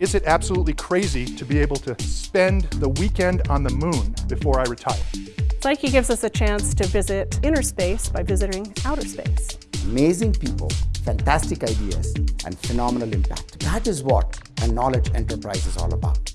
Is it absolutely crazy to be able to spend the weekend on the moon before I retire? Psyche gives us a chance to visit inner space by visiting outer space. Amazing people, fantastic ideas, and phenomenal impact. That is what a knowledge enterprise is all about.